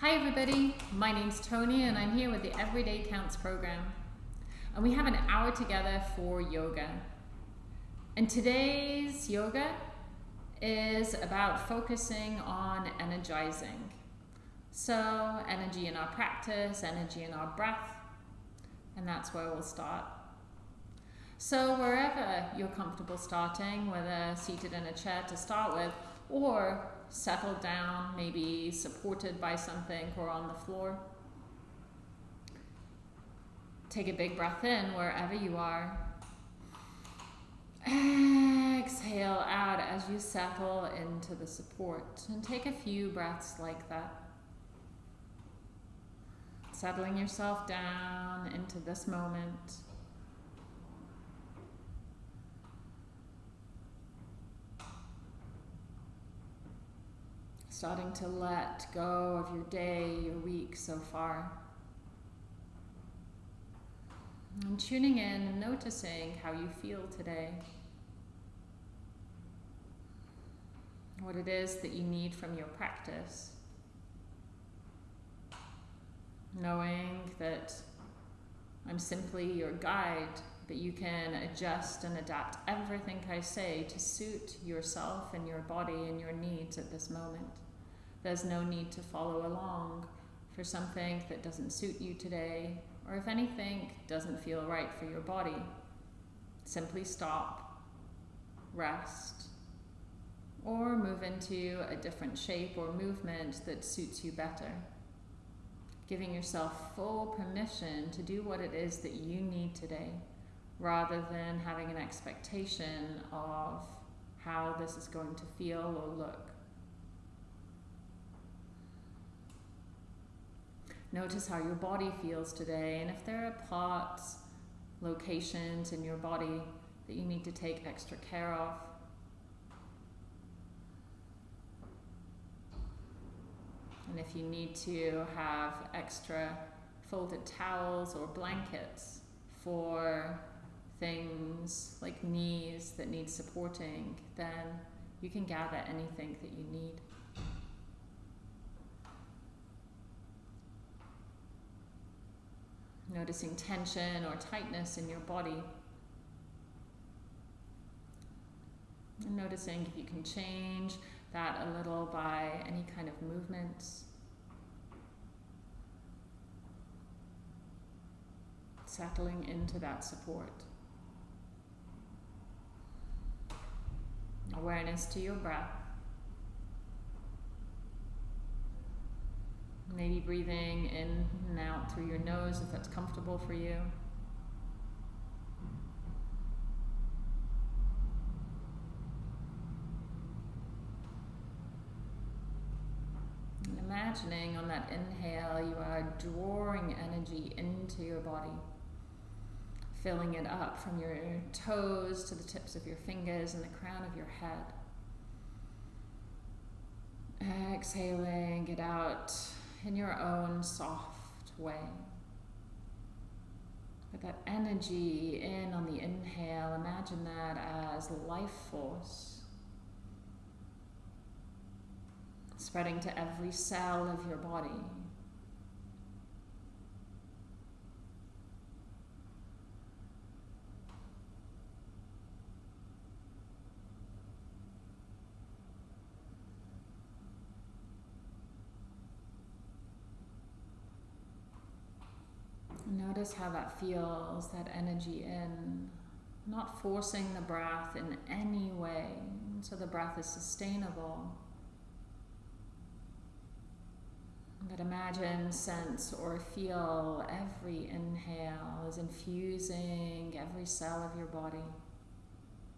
Hi everybody, my name's Tony and I'm here with the Everyday Counts program. And we have an hour together for yoga. And today's yoga is about focusing on energizing. So, energy in our practice, energy in our breath, and that's where we'll start. So, wherever you're comfortable starting, whether seated in a chair to start with, or settled down, maybe supported by something or on the floor. Take a big breath in wherever you are. Exhale out as you settle into the support and take a few breaths like that. Settling yourself down into this moment. Starting to let go of your day, your week so far. And tuning in and noticing how you feel today. What it is that you need from your practice. Knowing that I'm simply your guide, but you can adjust and adapt everything I say to suit yourself and your body and your needs at this moment. There's no need to follow along for something that doesn't suit you today, or if anything doesn't feel right for your body. Simply stop, rest, or move into a different shape or movement that suits you better. Giving yourself full permission to do what it is that you need today, rather than having an expectation of how this is going to feel or look. Notice how your body feels today, and if there are parts, locations in your body that you need to take extra care of. And if you need to have extra folded towels or blankets for things like knees that need supporting, then you can gather anything that you need. Noticing tension or tightness in your body. And noticing if you can change that a little by any kind of movements. Settling into that support. Awareness to your breath. Maybe breathing in and out through your nose if that's comfortable for you. And imagining on that inhale, you are drawing energy into your body, filling it up from your toes to the tips of your fingers and the crown of your head. Exhaling it out in your own soft way. Put that energy in on the inhale, imagine that as life force spreading to every cell of your body. Notice how that feels, that energy in. Not forcing the breath in any way, so the breath is sustainable. But imagine, sense, or feel every inhale is infusing every cell of your body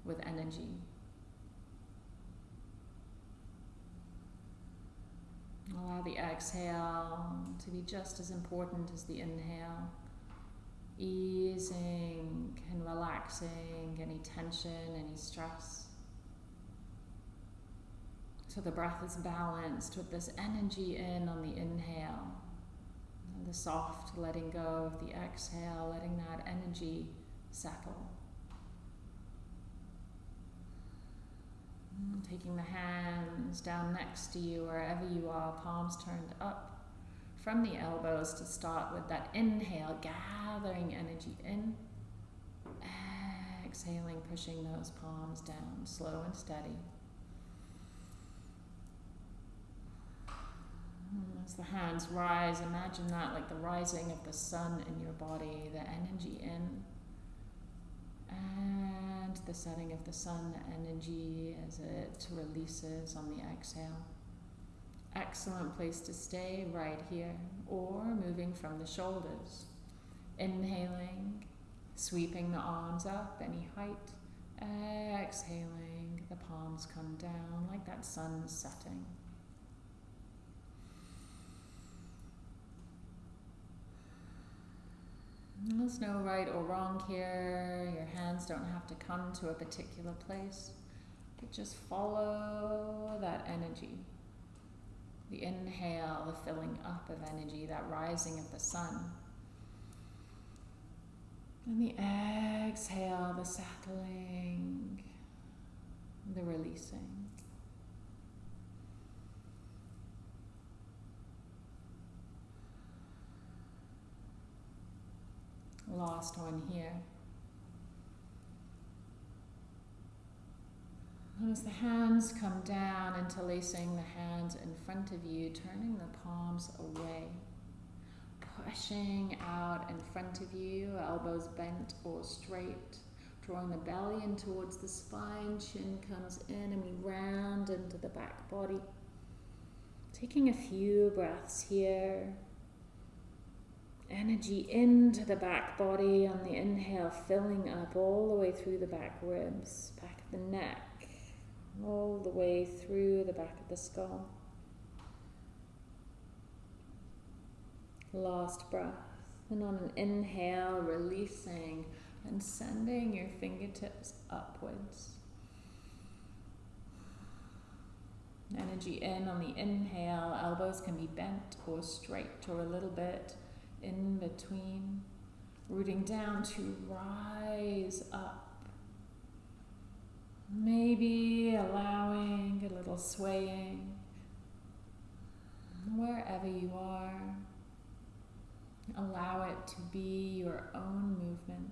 with energy. Allow the exhale to be just as important as the inhale easing and relaxing any tension, any stress. So the breath is balanced with this energy in on the inhale, and the soft letting go of the exhale, letting that energy settle. taking the hands down next to you, wherever you are, palms turned up from the elbows to start with that inhale, gathering energy in. Exhaling, pushing those palms down, slow and steady. Hmm, as the hands rise, imagine that like the rising of the sun in your body, the energy in, and the setting of the sun, energy as it releases on the exhale. Excellent place to stay right here, or moving from the shoulders. Inhaling, sweeping the arms up any height. Exhaling, the palms come down like that sun setting. There's no right or wrong here. Your hands don't have to come to a particular place, but just follow that energy. The inhale, the filling up of energy, that rising of the sun. And the exhale, the settling, the releasing. Last one here. As the hands come down, interlacing the hands in front of you, turning the palms away, pushing out in front of you, elbows bent or straight, drawing the belly in towards the spine, chin comes in, and we round into the back body. Taking a few breaths here. Energy into the back body on the inhale, filling up all the way through the back ribs, back of the neck all the way through the back of the skull. Last breath. And on an inhale, releasing and sending your fingertips upwards. Energy in on the inhale, elbows can be bent or straight or a little bit in between. Rooting down to rise up Maybe allowing a little swaying wherever you are. Allow it to be your own movement.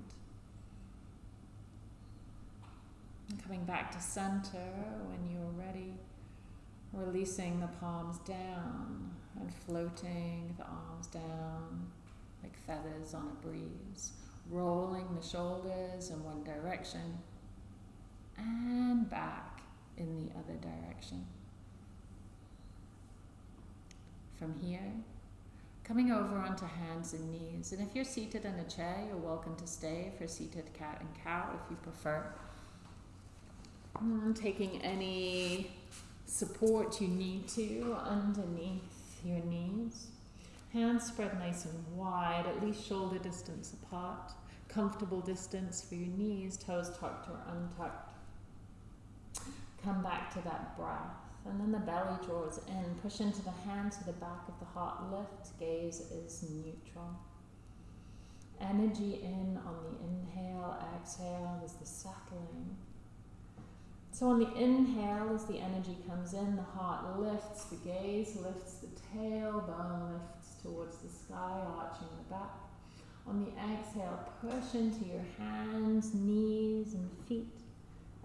coming back to center when you're ready, releasing the palms down and floating the arms down like feathers on a breeze, rolling the shoulders in one direction and back in the other direction. From here, coming over onto hands and knees. And if you're seated in a chair, you're welcome to stay for seated cat and cow if you prefer. And taking any support you need to underneath your knees. Hands spread nice and wide, at least shoulder distance apart. Comfortable distance for your knees, toes tucked or untucked. Come back to that breath. And then the belly draws in. Push into the hand to the back of the heart. Lift. Gaze is neutral. Energy in on the inhale. Exhale is the settling. So on the inhale, as the energy comes in, the heart lifts, the gaze lifts, the tailbone lifts towards the sky, arching the back. On the exhale, push into your hands, knees, and feet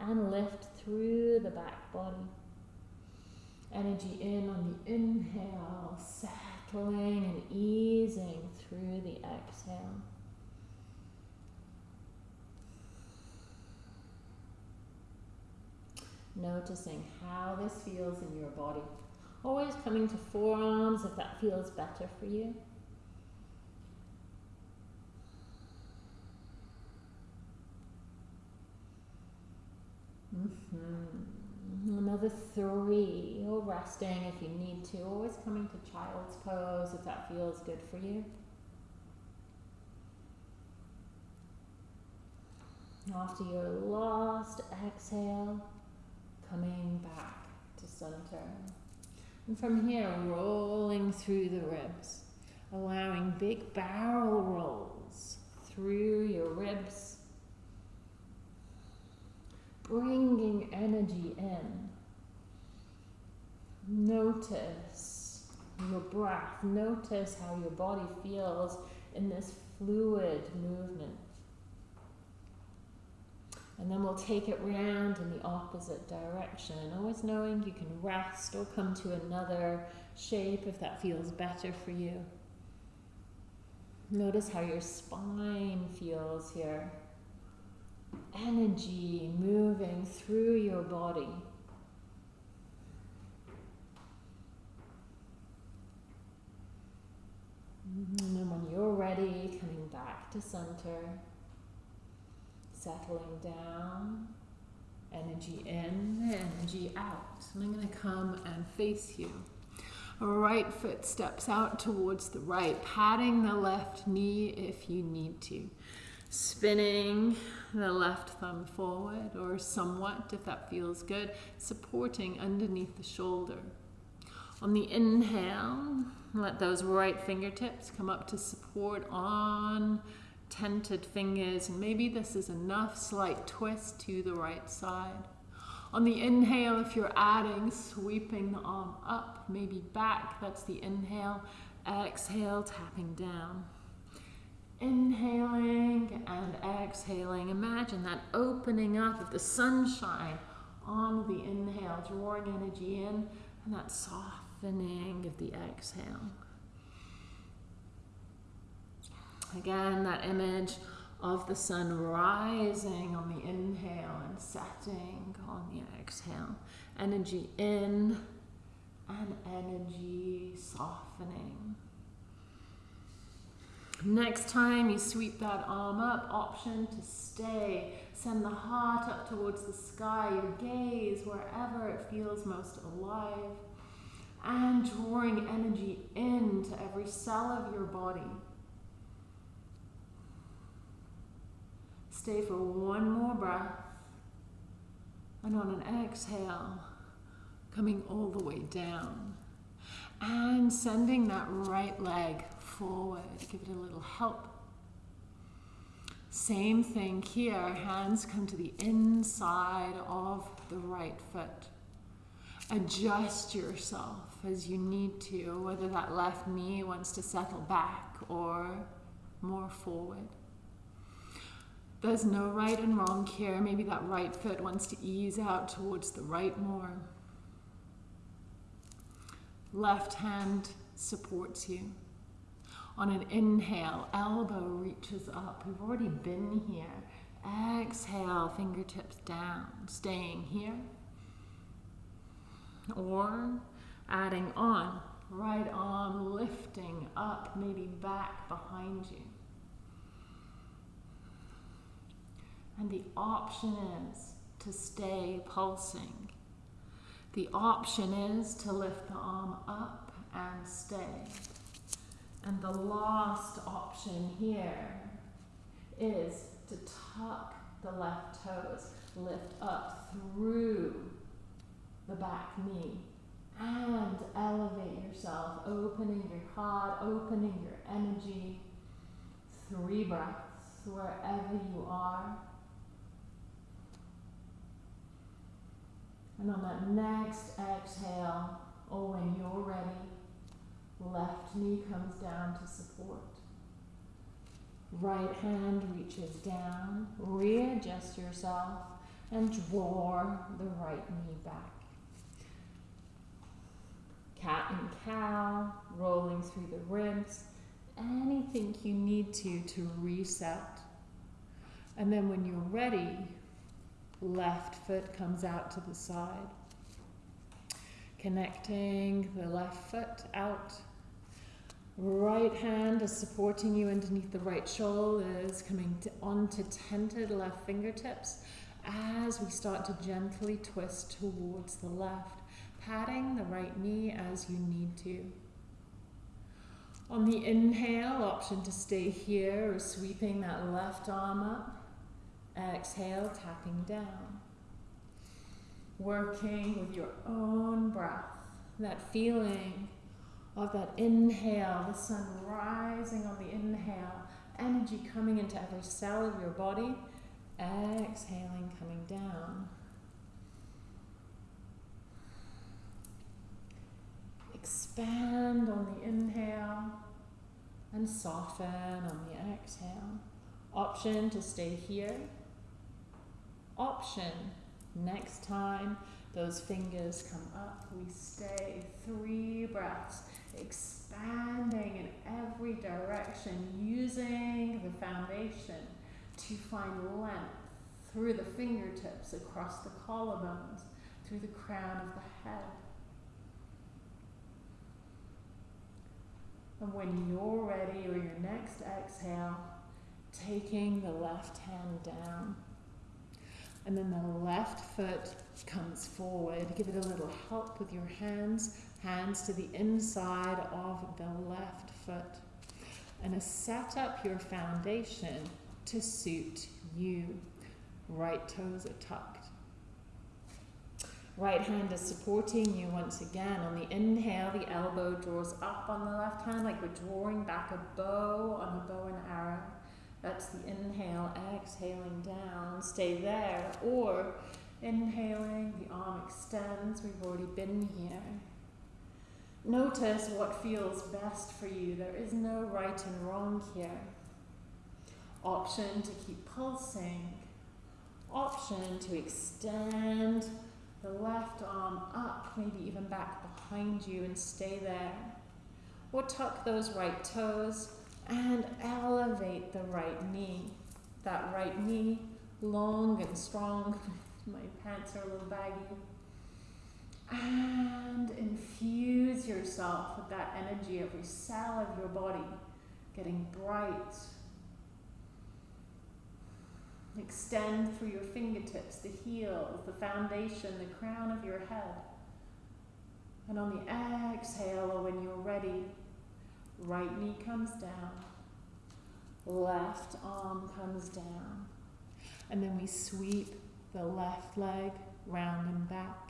and lift through the back body. Energy in on the inhale, settling and easing through the exhale. Noticing how this feels in your body. Always coming to forearms if that feels better for you. Mm-hmm. Another three, or resting if you need to. Always coming to child's pose if that feels good for you. After your last exhale, coming back to center. And from here, rolling through the ribs, allowing big barrel rolls through your ribs bringing energy in. Notice your breath. Notice how your body feels in this fluid movement. And then we'll take it round in the opposite direction, always knowing you can rest or come to another shape if that feels better for you. Notice how your spine feels here. Energy moving through your body. Mm-hmm. And then when you're ready, coming back to center, settling down, energy in, energy out. And I'm going to come and face you. Right foot steps out towards the right, patting the left knee if you need to. Spinning the left thumb forward or somewhat if that feels good, supporting underneath the shoulder. On the inhale, let those right fingertips come up to support on tented fingers, and maybe this is enough slight twist to the right side. On the inhale, if you're adding, sweeping the arm up, maybe back, that's the inhale. Exhale, tapping down. Inhaling and exhaling. Imagine that opening up of the sunshine on the inhale, drawing energy in, and that softening of the exhale. Again, that image of the sun rising on the inhale and setting on the exhale. Energy in and energy softening. Next time you sweep that arm up, option to stay. Send the heart up towards the sky, your gaze wherever it feels most alive. And drawing energy into every cell of your body. Stay for one more breath. And on an exhale, coming all the way down. And sending that right leg forward. Give it a little help. Same thing here. Hands come to the inside of the right foot. Adjust yourself as you need to, whether that left knee wants to settle back or more forward. There's no right and wrong here. Maybe that right foot wants to ease out towards the right more. Left hand supports you. On an inhale, elbow reaches up. We've already been here. Exhale, fingertips down, staying here. Or adding on, right arm lifting up, maybe back behind you. And the option is to stay pulsing. The option is to lift the arm up and stay. And the last option here is to tuck the left toes, lift up through the back knee, and elevate yourself, opening your heart, opening your energy. Three breaths wherever you are. And on that next exhale, or when you're ready, left knee comes down to support. Right hand reaches down, readjust yourself, and draw the right knee back. Cat and cow, rolling through the ribs, anything you need to to reset. And then when you're ready, left foot comes out to the side. Connecting the left foot out. Right hand is supporting you underneath the right shoulder, is coming to, onto tented left fingertips as we start to gently twist towards the left, patting the right knee as you need to. On the inhale, option to stay here or sweeping that left arm up. Exhale, tapping down. Working with your own breath, that feeling of that inhale, the sun rising on the inhale, energy coming into every cell of your body. Exhaling, coming down. Expand on the inhale and soften on the exhale. Option to stay here. Option next time those fingers come up, we stay three breaths, expanding in every direction, using the foundation to find length through the fingertips, across the collarbones, through the crown of the head. And when you're ready, or your next exhale, taking the left hand down. And then the left foot comes forward. Give it a little help with your hands. Hands to the inside of the left foot. And set up your foundation to suit you. Right toes are tucked. Right hand is supporting you once again. On the inhale, the elbow draws up on the left hand like we're drawing back a bow on a bow and arrow. That's the inhale, exhaling down. Stay there. Or inhaling, the arm extends. We've already been here. Notice what feels best for you. There is no right and wrong here. Option to keep pulsing. Option to extend the left arm up, maybe even back behind you and stay there. Or tuck those right toes and elevate the right knee. That right knee long and strong. My pants are a little baggy. And infuse yourself with that energy, every cell of your body getting bright, Extend through your fingertips, the heels, the foundation, the crown of your head. And on the exhale, or when you're ready, right knee comes down, left arm comes down. And then we sweep the left leg round and back.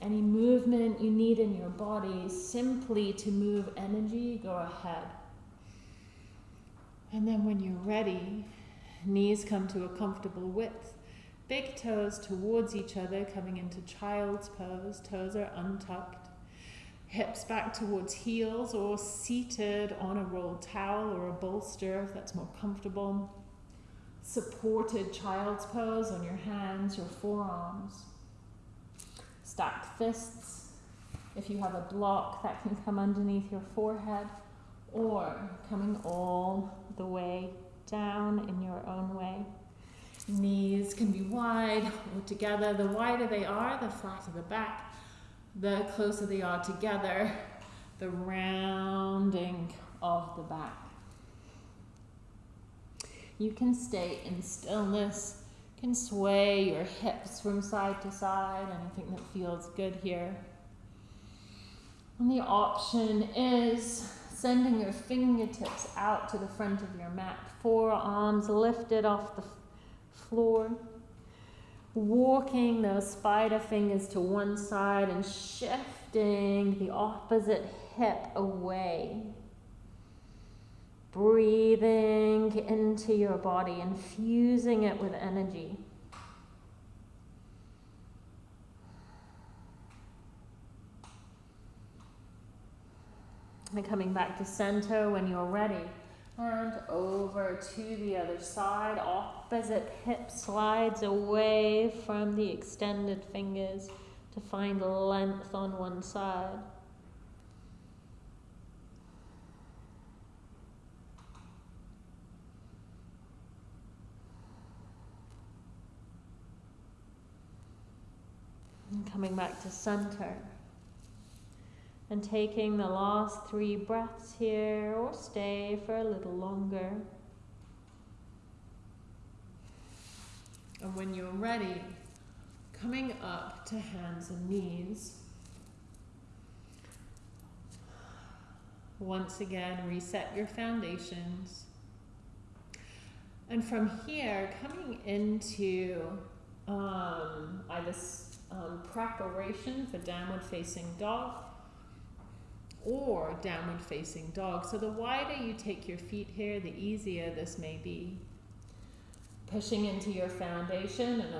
Any movement you need in your body, simply to move energy, go ahead. And then when you're ready, Knees come to a comfortable width. Big toes towards each other, coming into child's pose. Toes are untucked. Hips back towards heels or seated on a rolled towel or a bolster if that's more comfortable. Supported child's pose on your hands, your forearms. Stacked fists. If you have a block, that can come underneath your forehead or coming all the way down in your own way. Knees can be wide or together. The wider they are, the flatter the back. The closer they are together, the rounding of the back. You can stay in stillness, can sway your hips from side to side, anything that feels good here. And the option is sending your fingertips out to the front of your mat, forearms lifted off the floor, walking those spider fingers to one side and shifting the opposite hip away. Breathing into your body, infusing it with energy. And coming back to center when you're ready. And over to the other side. Opposite hip slides away from the extended fingers to find length on one side. And coming back to center. And taking the last three breaths here, or stay for a little longer. And when you're ready, coming up to hands and knees. Once again, reset your foundations. And from here, coming into um, either um, preparation for downward facing dog or downward facing dog. So the wider you take your feet here, the easier this may be. Pushing into your foundation and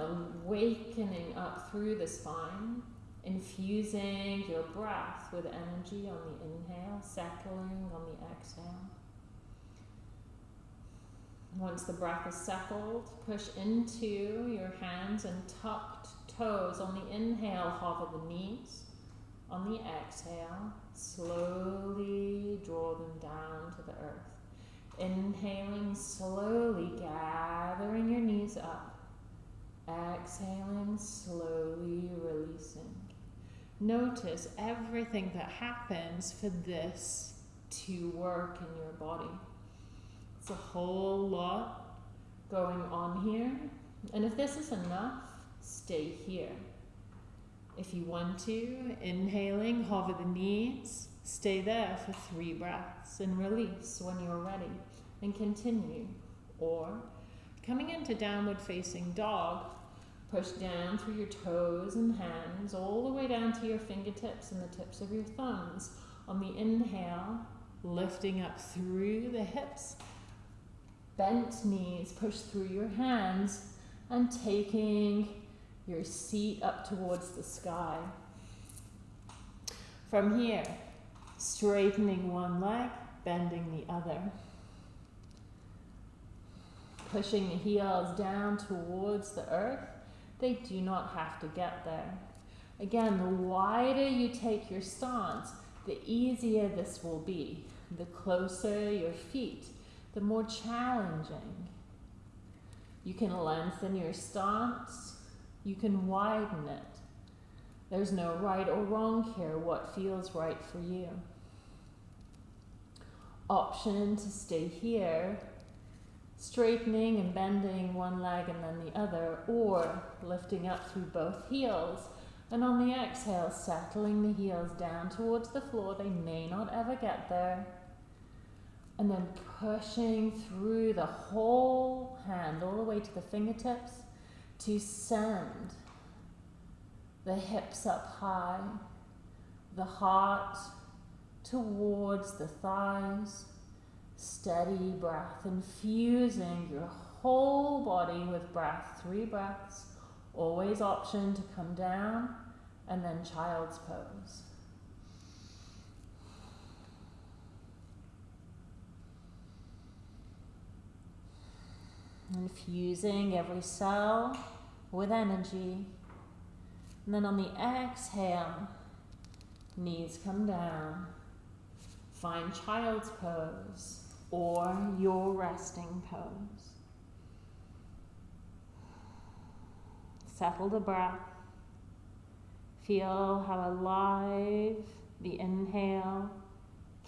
awakening up through the spine. infusing your breath with energy on the inhale, settling on the exhale. Once the breath is settled, push into your hands and tucked toes. On the inhale, hover the knees. On the exhale, slowly draw them down to the earth. Inhaling slowly, gathering your knees up. Exhaling, slowly releasing. Notice everything that happens for this to work in your body. It's a whole lot going on here. And if this is enough, stay here. If you want to, inhaling, hover the knees, stay there for three breaths and release when you're ready and continue. Or coming into downward facing dog, push down through your toes and hands all the way down to your fingertips and the tips of your thumbs. On the inhale, lifting up through the hips, bent knees, push through your hands and taking your seat up towards the sky. From here, straightening one leg, bending the other. Pushing the heels down towards the earth. They do not have to get there. Again, the wider you take your stance, the easier this will be. The closer your feet, the more challenging. You can lengthen your stance you can widen it. There's no right or wrong here, what feels right for you. Option to stay here, straightening and bending one leg and then the other, or lifting up through both heels. And on the exhale, settling the heels down towards the floor. They may not ever get there. And then pushing through the whole hand all the way to the fingertips to send the hips up high, the heart towards the thighs, steady breath, infusing your whole body with breath, three breaths, always option to come down, and then child's pose. Infusing every cell with energy. And then on the exhale, knees come down. Find child's pose or your resting pose. Settle the breath. Feel how alive the inhale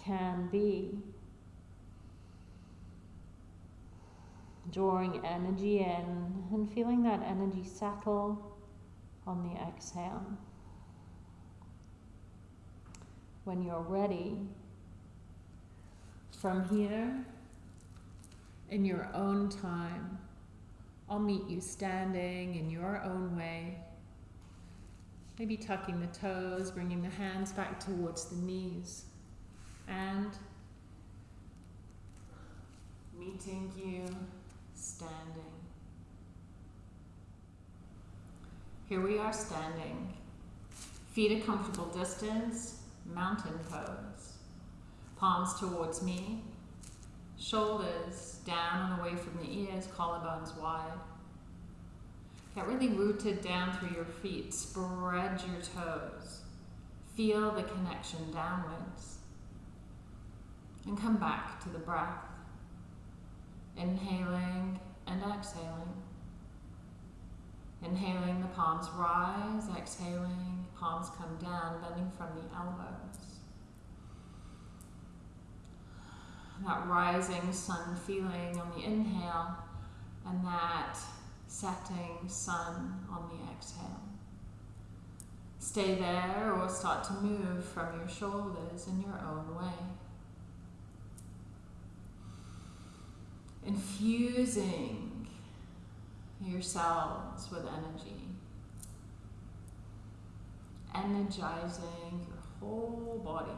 can be. Drawing energy in and feeling that energy settle on the exhale. When you're ready, from here, in your own time, I'll meet you standing in your own way. Maybe tucking the toes, bringing the hands back towards the knees, and meeting you standing. Here we are standing, feet a comfortable distance, mountain pose. Palms towards me, shoulders down and away from the ears, collarbones wide. Get really rooted down through your feet, spread your toes. Feel the connection downwards. And come back to the breath. Inhaling and exhaling. Inhaling, the palms rise. Exhaling, palms come down, bending from the elbows. That rising sun feeling on the inhale and that setting sun on the exhale. Stay there or start to move from your shoulders in your own way. Infusing yourselves with energy, energizing your whole body.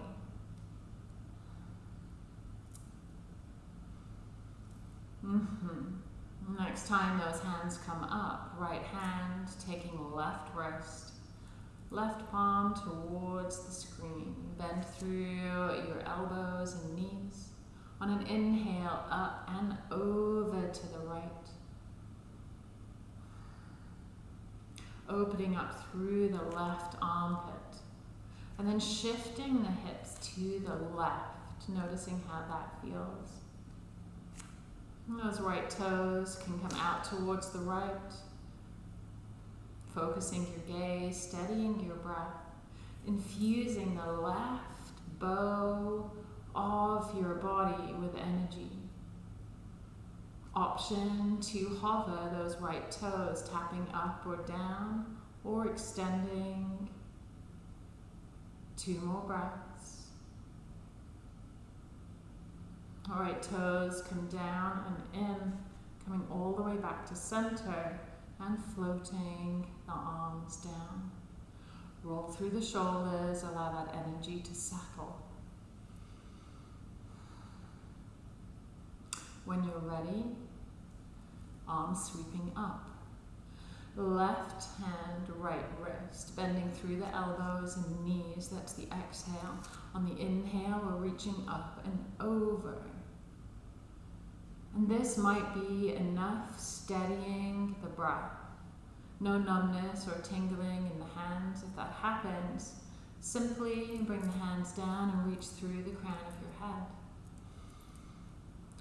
Mm-hmm. Next time those hands come up, right hand taking left wrist, Left palm towards the screen. Bend through your elbows and knees. On an inhale, up and over to the right. Opening up through the left armpit. And then shifting the hips to the left, noticing how that feels. Those right toes can come out towards the right. Focusing your gaze, steadying your breath, infusing the left bow of your body with energy. Option to hover those right toes, tapping up or down, or extending. Two more breaths. All right, toes come down and in, coming all the way back to center and floating the arms down. Roll through the shoulders, allow that energy to settle. When you're ready, arms sweeping up. Left hand, right wrist, bending through the elbows and knees. That's the exhale. On the inhale, we're reaching up and over. And this might be enough steadying the breath. No numbness or tingling in the hands. If that happens, simply bring the hands down and reach through the crown of your head.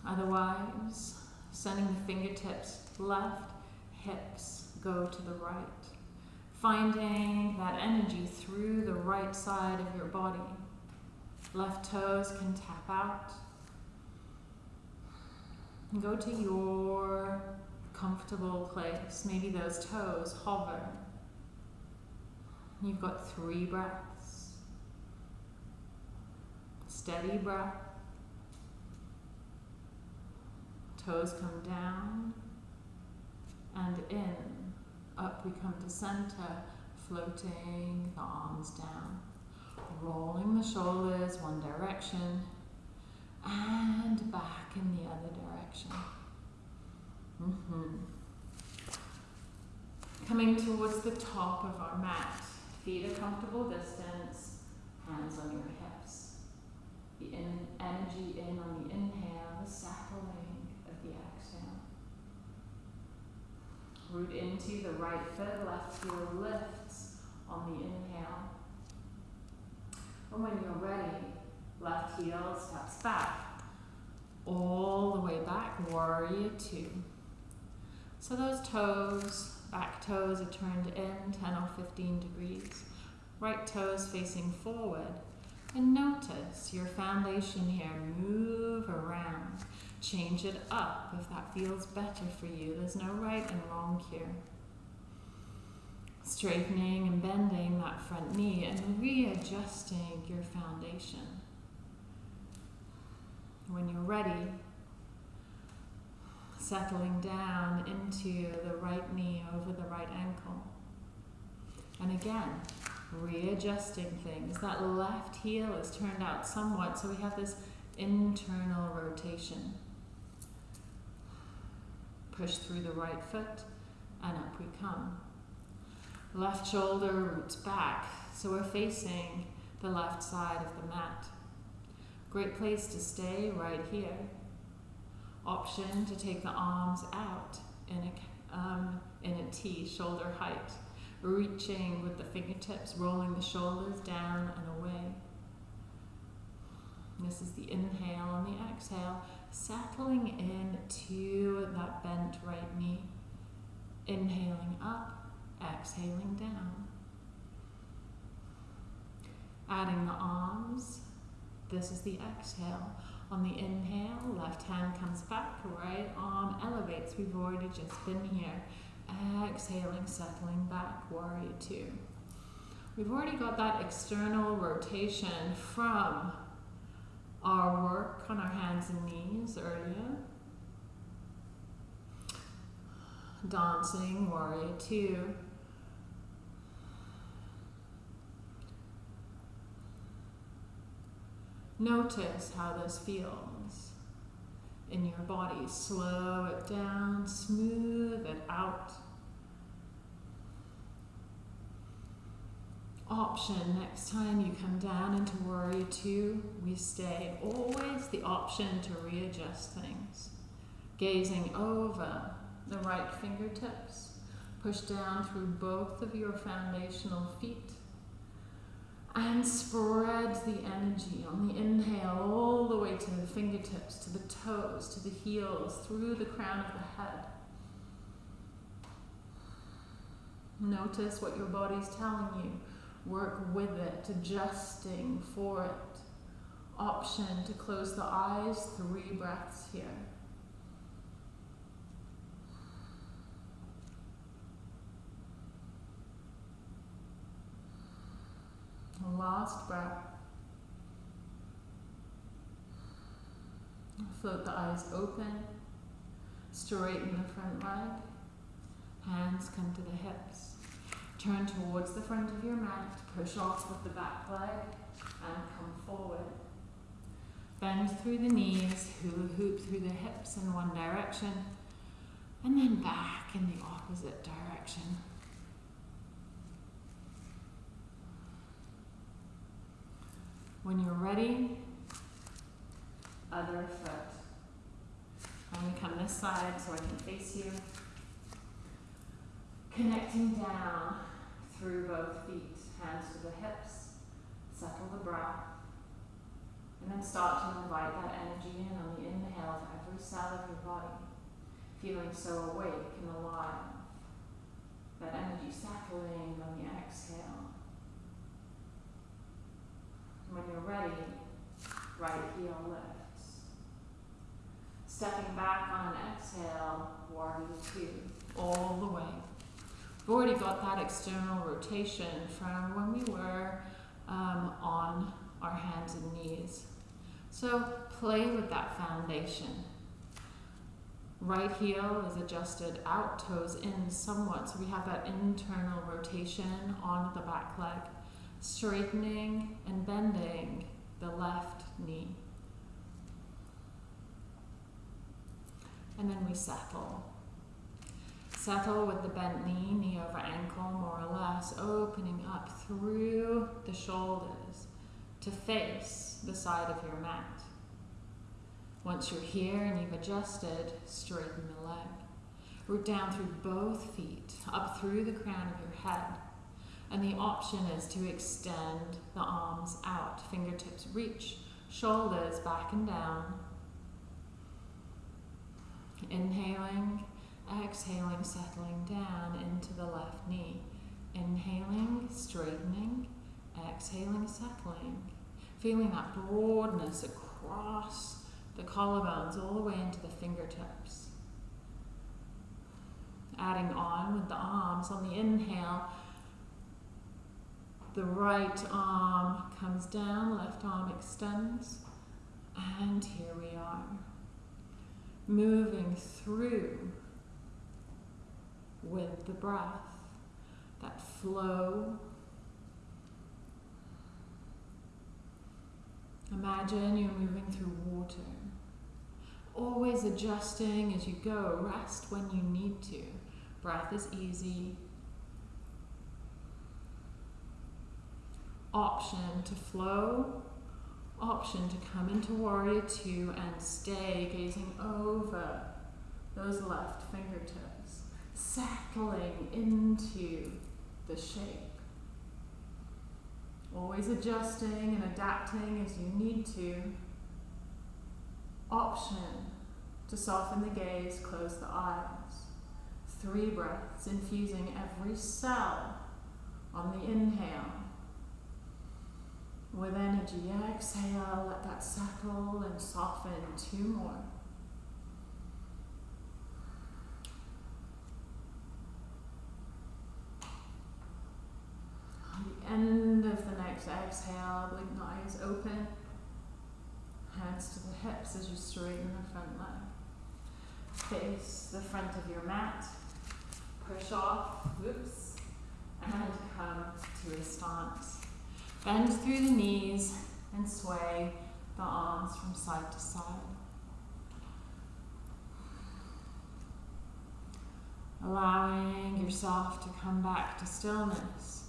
Otherwise, sending the fingertips left, hips go to the right. Finding that energy through the right side of your body. Left toes can tap out. Go to your comfortable place. Maybe those toes hover. You've got three breaths. Steady breath. Toes come down and in. Up we come to center, floating the arms down. Rolling the shoulders one direction and back in the other direction. Mm -hmm. Coming towards the top of our mat, feet a comfortable distance, hands on your hips. The in energy in on the inhale, the settling of the exhale. Root into the right foot, left heel lifts on the inhale. And when you're ready, left heel steps back. All the way back, warrior two. So those toes, back toes are turned in 10 or 15 degrees. Right toes facing forward. And notice your foundation here move around. Change it up if that feels better for you. There's no right and wrong here. Straightening and bending that front knee and readjusting your foundation. When you're ready, settling down into the right knee over the right ankle. And again, readjusting things. That left heel is turned out somewhat, so we have this internal rotation. Push through the right foot, and up we come. Left shoulder roots back, so we're facing the left side of the mat. Great place to stay right here option to take the arms out in a, um, in a T, shoulder height, reaching with the fingertips, rolling the shoulders down and away. This is the inhale and the exhale, settling into that bent right knee. Inhaling up, exhaling down. Adding the arms. This is the exhale. On the inhale, left hand comes back, right arm elevates. We've already just been here. Exhaling, settling back, warrior two. We've already got that external rotation from our work on our hands and knees earlier. Dancing, warrior two. Notice how this feels in your body. Slow it down, smooth it out. Option next time you come down into warrior two, we stay. Always the option to readjust things. Gazing over the right fingertips, push down through both of your foundational feet and spread the energy on the inhale all the way to the fingertips, to the toes, to the heels, through the crown of the head. Notice what your body's telling you. Work with it, adjusting for it. Option to close the eyes, three breaths here. Last breath. Float the eyes open. Straighten the front leg. Hands come to the hips. Turn towards the front of your mat. Push off with the back leg and come forward. Bend through the knees, hula hoop through the hips in one direction, and then back in the opposite direction. When you're ready, other foot. I'm going to come this side so I can face you. Connecting down through both feet, hands to the hips, settle the breath. And then start to invite that energy in on the inhale to every cell of your body, feeling so awake and alive. That energy settling on the exhale. When you're ready, right heel lifts. Stepping back on an exhale, warrior two, all the way. We've already got that external rotation from when we were um, on our hands and knees. So play with that foundation. Right heel is adjusted out, toes in somewhat, so we have that internal rotation on the back leg straightening and bending the left knee. And then we settle. Settle with the bent knee, knee over ankle, more or less, opening up through the shoulders to face the side of your mat. Once you're here and you've adjusted, straighten the leg. Root down through both feet, up through the crown of your head and the option is to extend the arms out, fingertips reach, shoulders back and down. Inhaling, exhaling, settling down into the left knee. Inhaling, straightening, exhaling, settling. Feeling that broadness across the collarbones all the way into the fingertips. Adding on with the arms on the inhale, the right arm comes down, left arm extends, and here we are. Moving through with the breath, that flow. Imagine you're moving through water, always adjusting as you go. Rest when you need to. Breath is easy, option to flow, option to come into warrior two and stay gazing over those left fingertips, settling into the shape. Always adjusting and adapting as you need to. Option to soften the gaze, close the eyes. Three breaths, infusing every cell on the inhale with energy, exhale, let that settle and soften. Two more. On the end of the next exhale, blink the eyes open. Hands to the hips as you straighten the front leg. Face the front of your mat. Push off, whoops, and come to a stance. Bend through the knees and sway the arms from side to side. Allowing yourself to come back to stillness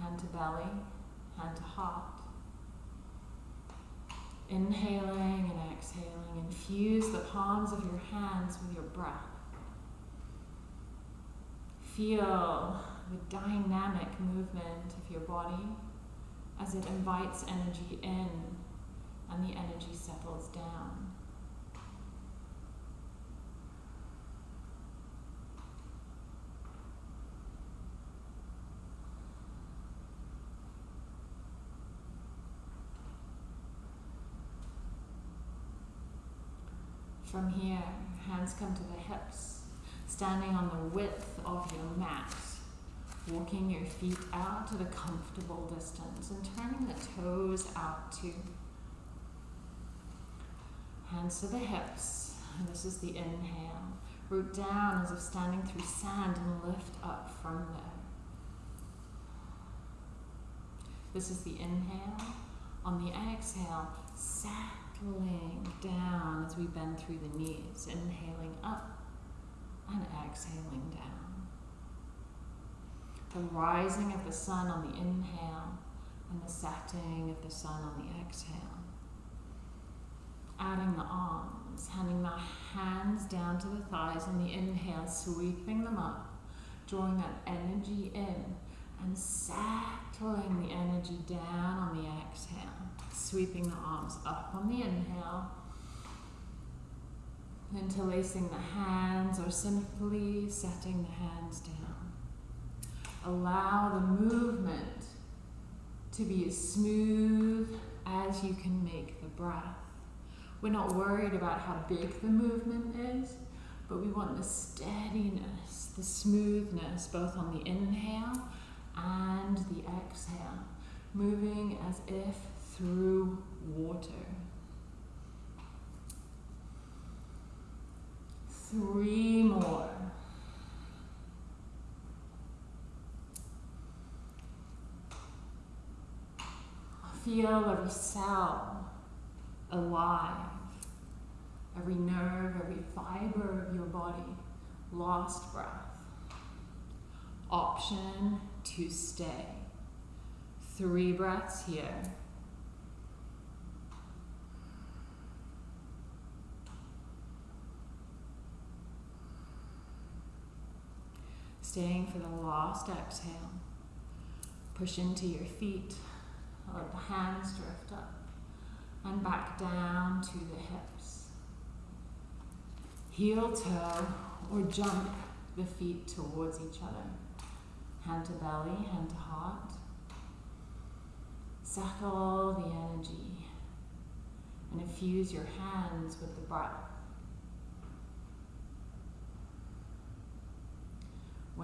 hand to belly, hand to heart. Inhaling and exhaling, infuse the palms of your hands with your breath. Feel the dynamic movement of your body as it invites energy in and the energy settles down. From here, hands come to the hips, standing on the width of your mat, walking your feet out to the comfortable distance and turning the toes out too. Hands to the hips, this is the inhale. Root down as if standing through sand and lift up from there. This is the inhale. On the exhale, sat Pulling down as we bend through the knees, inhaling up and exhaling down. The rising of the sun on the inhale and the setting of the sun on the exhale. Adding the arms, handing the hands down to the thighs on the inhale, sweeping them up, drawing that energy in and settling the energy down on the exhale sweeping the arms up on the inhale, interlacing the hands or simply setting the hands down. Allow the movement to be as smooth as you can make the breath. We're not worried about how big the movement is, but we want the steadiness, the smoothness, both on the inhale and the exhale, moving as if through water. Three more. Feel every cell alive, every nerve, every fiber of your body, lost breath. Option to stay. Three breaths here. Staying for the last exhale. Push into your feet. Let the hands drift up and back down to the hips. Heel toe or jump the feet towards each other. Hand to belly, hand to heart. Settle the energy and infuse your hands with the breath.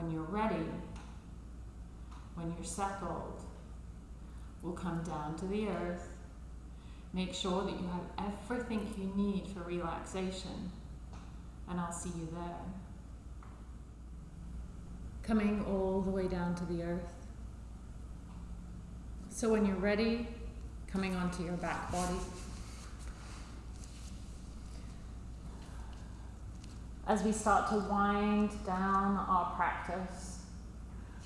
When you're ready, when you're settled, we'll come down to the earth. Make sure that you have everything you need for relaxation, and I'll see you there. Coming all the way down to the earth. So when you're ready, coming onto your back body. As we start to wind down our practice.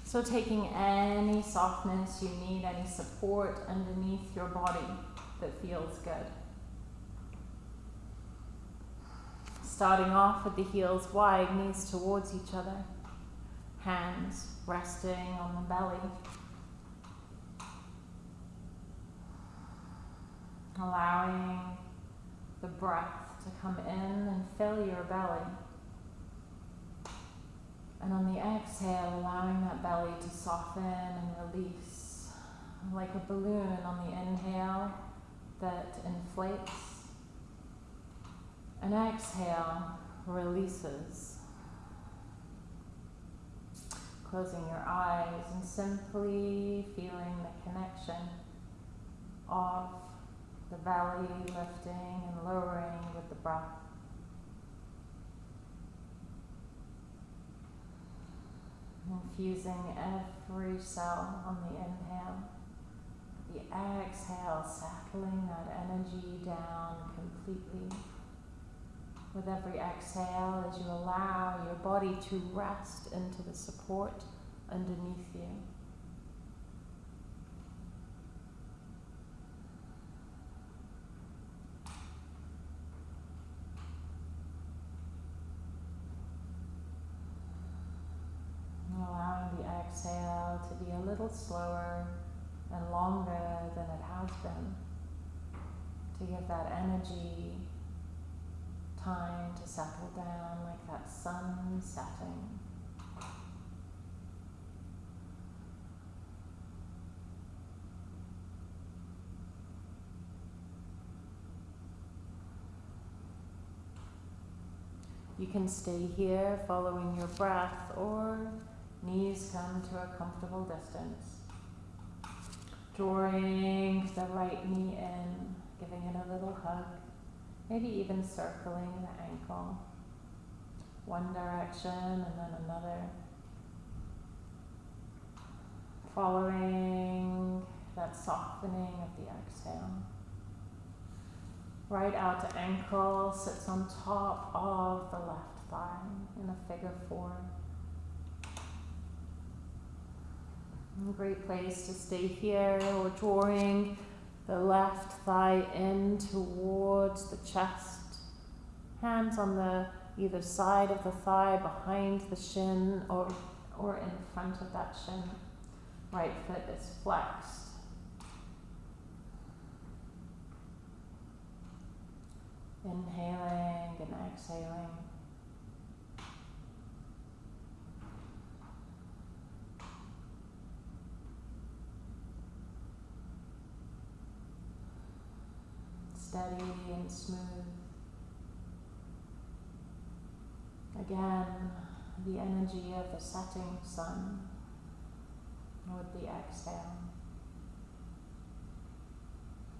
So, taking any softness you need, any support underneath your body that feels good. Starting off with the heels wide, knees towards each other, hands resting on the belly. Allowing the breath to come in and fill your belly. And on the exhale, allowing that belly to soften and release like a balloon on the inhale that inflates. And exhale releases. Closing your eyes and simply feeling the connection of the belly lifting and lowering with the breath. Infusing every cell on the inhale. The exhale, settling that energy down completely. With every exhale, as you allow your body to rest into the support underneath you. Bit slower and longer than it has been to give that energy time to settle down like that sun setting. You can stay here following your breath or knees come to a comfortable distance. Drawing the right knee in, giving it a little hug, maybe even circling the ankle. One direction and then another. Following that softening of the exhale. Right out outer ankle sits on top of the left thigh in a figure four. A great place to stay here. We're drawing the left thigh in towards the chest. Hands on the either side of the thigh, behind the shin, or, or in front of that shin. Right foot is flexed. Inhaling and exhaling. Steady and smooth. Again, the energy of the setting sun with the exhale.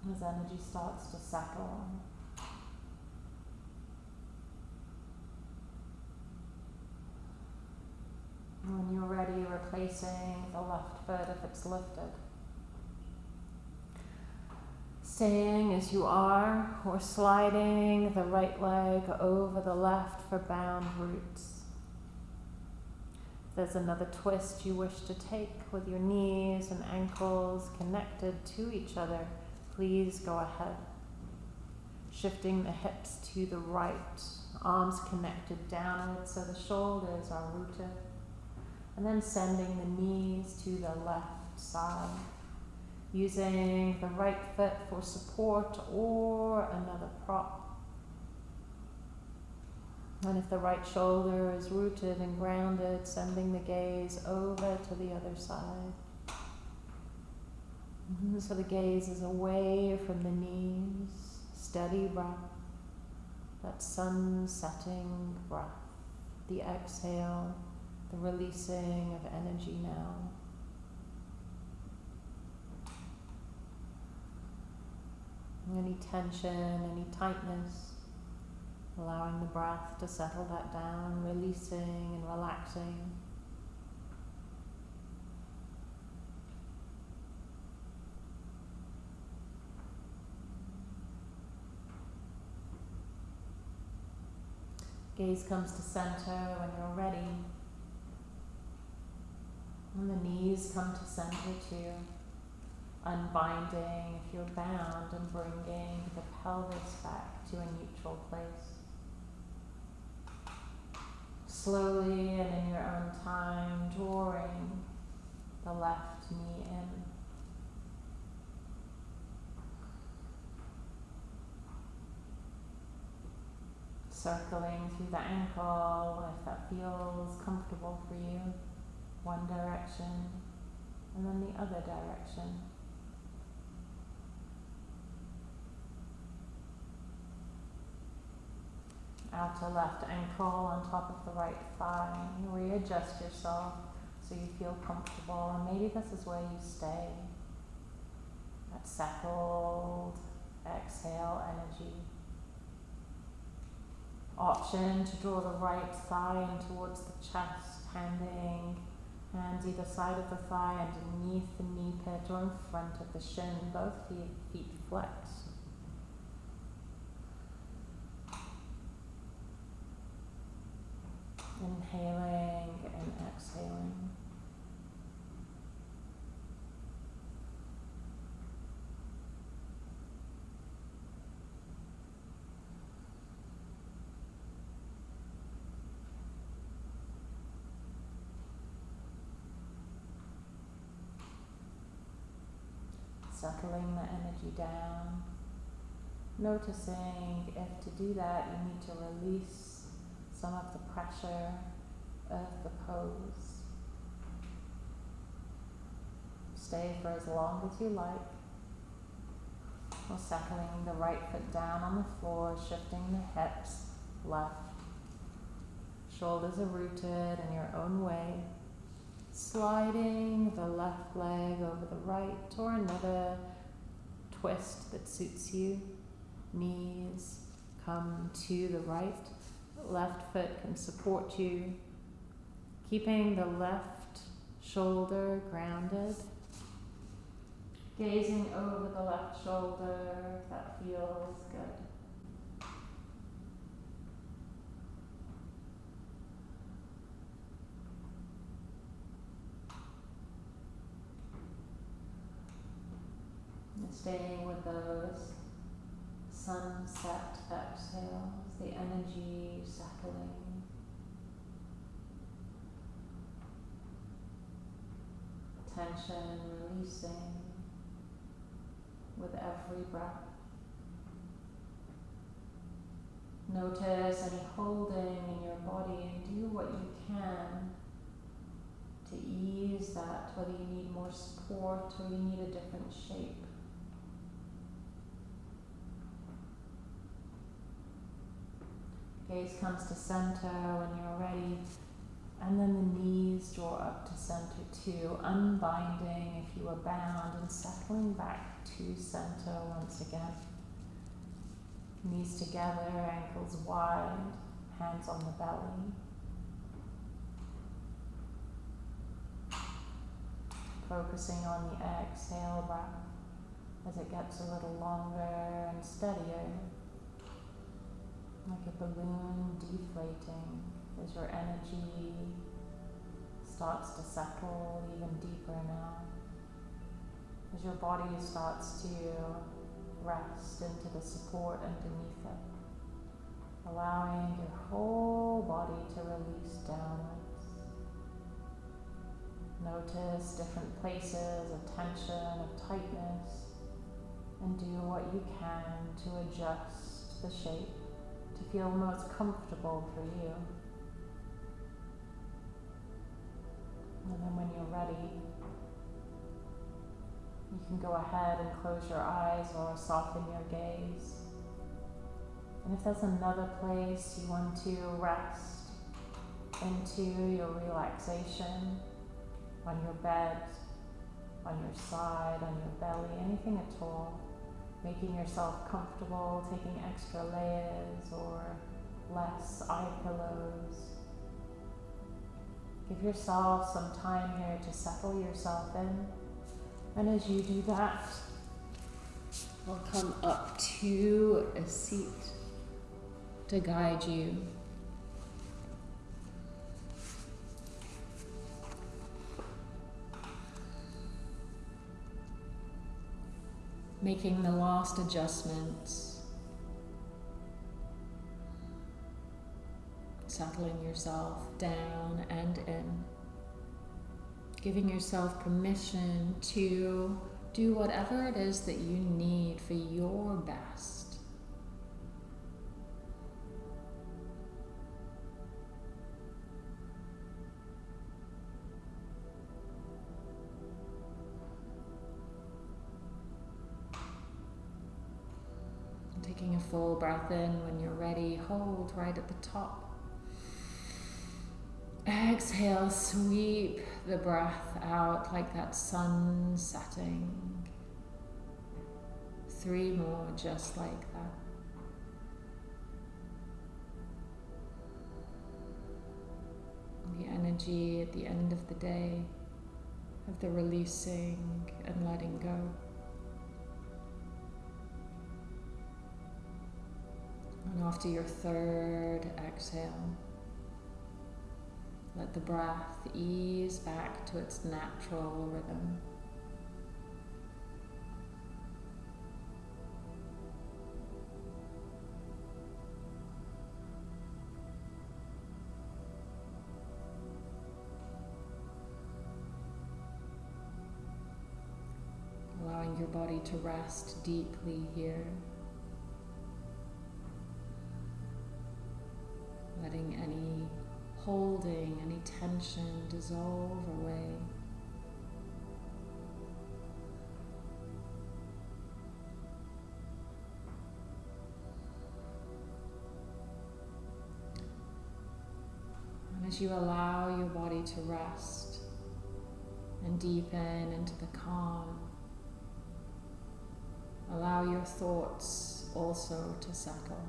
As energy starts to settle When you're ready, replacing the left foot if it's lifted. Staying as you are, or sliding the right leg over the left for bound roots. There's another twist you wish to take with your knees and ankles connected to each other, please go ahead. Shifting the hips to the right, arms connected downward so the shoulders are rooted and then sending the knees to the left side. Using the right foot for support or another prop. And if the right shoulder is rooted and grounded, sending the gaze over to the other side. Mm-hmm, so the gaze is away from the knees, steady breath, that sun setting breath, the exhale the releasing of energy now. Any tension, any tightness, allowing the breath to settle that down, releasing and relaxing. Gaze comes to center when you're ready. And the knees come to center too. Unbinding if you're bound and bringing the pelvis back to a neutral place. Slowly and in your own time, drawing the left knee in. Circling through the ankle if that feels comfortable for you one direction and then the other direction. Outer left ankle on top of the right thigh. Readjust yourself so you feel comfortable, and maybe this is where you stay. That settled exhale energy. Option to draw the right thigh in towards the chest, handing Hands either side of the thigh, underneath the knee pit or in front of the shin, both feet, feet flexed. Inhaling and exhaling. settling the energy down. Noticing if to do that you need to release some of the pressure of the pose. Stay for as long as you like. Or settling the right foot down on the floor, shifting the hips left. Shoulders are rooted in your own way. Sliding the left leg over the right or another twist that suits you. Knees come to the right. Left foot can support you. Keeping the left shoulder grounded. Gazing over the left shoulder, that feels good. Staying with those sunset exhales, the energy settling. Tension releasing with every breath. Notice any holding in your body and do what you can to ease that, whether you need more support or you need a different shape. Gaze comes to center when you're ready, and then the knees draw up to center too, unbinding if you are bound and settling back to center once again. Knees together, ankles wide, hands on the belly. Focusing on the exhale breath as it gets a little longer and steadier like a balloon deflating as your energy starts to settle even deeper now. As your body starts to rest into the support underneath it, allowing your whole body to release downwards. Notice different places of tension, of tightness, and do what you can to adjust the shape to feel most comfortable for you. And then when you're ready, you can go ahead and close your eyes or soften your gaze. And if there's another place you want to rest into your relaxation, on your bed, on your side, on your belly, anything at all, making yourself comfortable, taking extra layers or less eye pillows. Give yourself some time here to settle yourself in. And as you do that, I'll come up to a seat to guide you. Making the last adjustments, settling yourself down and in, giving yourself permission to do whatever it is that you need for your best. Full breath in when you're ready, hold right at the top. Exhale, sweep the breath out like that sun setting. Three more just like that. The energy at the end of the day of the releasing and letting go. And after your third exhale, let the breath ease back to its natural rhythm. Allowing allowing your body to rest deeply here. Tension dissolve away. And as you allow your body to rest and deepen into the calm, allow your thoughts also to settle.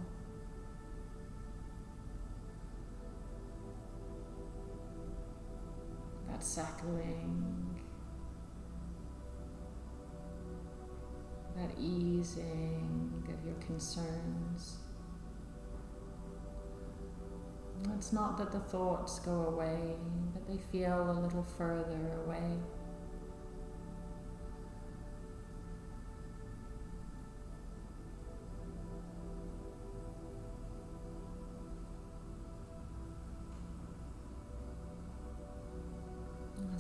Settling, that easing of your concerns. It's not that the thoughts go away, but they feel a little further away.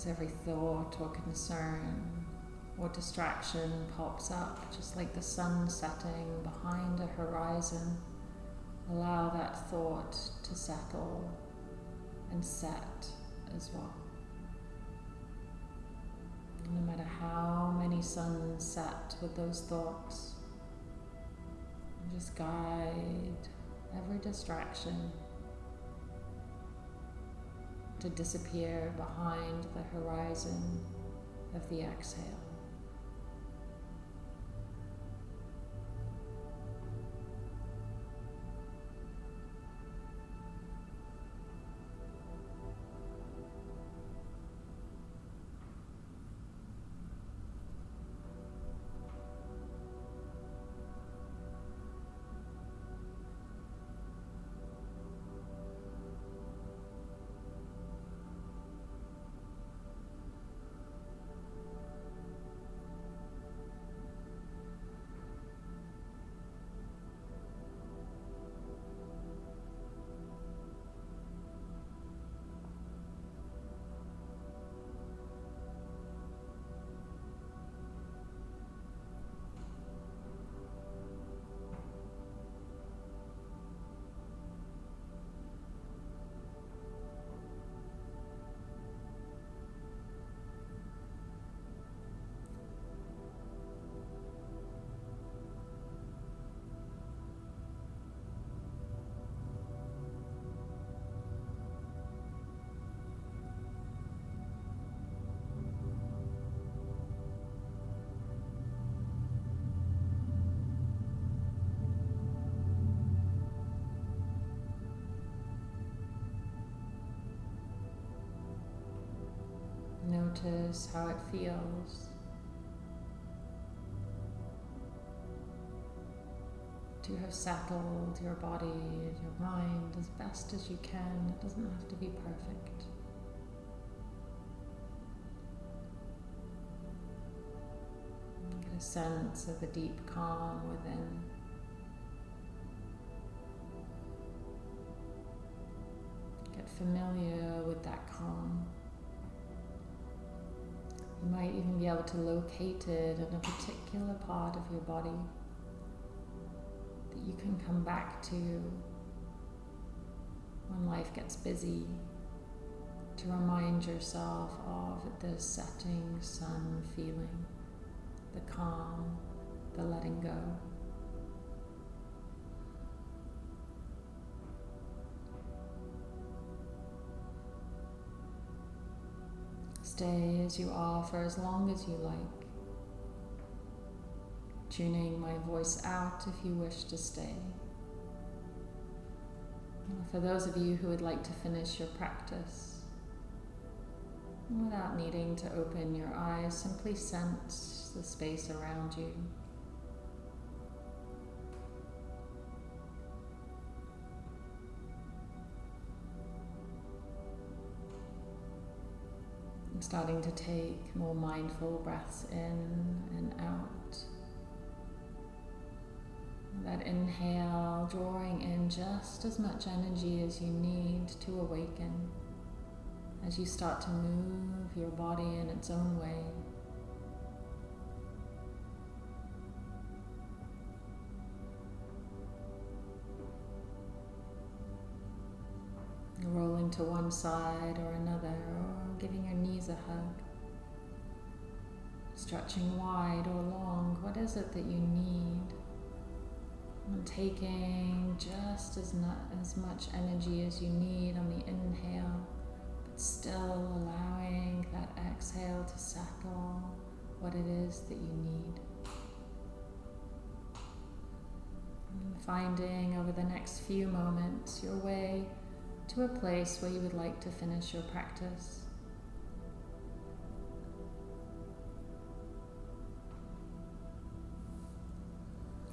Every thought or concern or distraction pops up, just like the sun setting behind a horizon. Allow that thought to settle and set as well. No matter how many suns set with those thoughts, just guide every distraction to disappear behind the horizon of the exhale. Notice how it feels to have settled your body and your mind as best as you can. It doesn't have to be perfect. Get a sense of the deep calm within. Get familiar with that calm. You might even be able to locate it in a particular part of your body that you can come back to when life gets busy to remind yourself of the setting sun feeling, the calm, the letting go. Stay as you are for as long as you like. Tuning my voice out if you wish to stay. For those of you who would like to finish your practice, without needing to open your eyes, simply sense the space around you. Starting to take more mindful breaths in and out. That inhale, drawing in just as much energy as you need to awaken as you start to move your body in its own way. Rocking to one side or another, or giving your knees a hug. Stretching wide or long, what is it that you need? And taking just as, not, as much energy as you need on the inhale, but still allowing that exhale to settle what it is that you need. Finding over the next few moments your way to a place where you would like to finish your practice.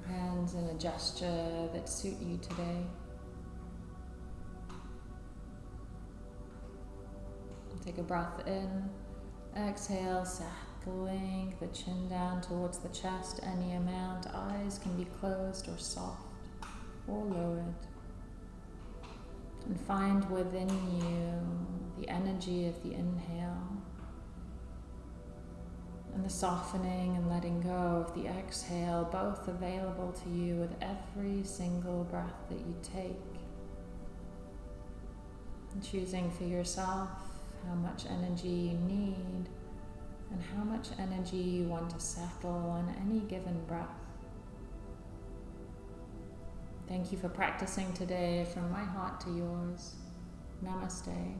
Hands in a gesture that suit you today. Take a breath in, exhale, settling the chin down towards the chest, any amount. Eyes can be closed or soft or lowered. And find within you the energy of the inhale and the softening and letting go of the exhale, both available to you with every single breath that you take. And choosing for yourself how much energy you need and how much energy you want to settle on any given breath. Thank you for practicing today from my heart to yours. Namaste.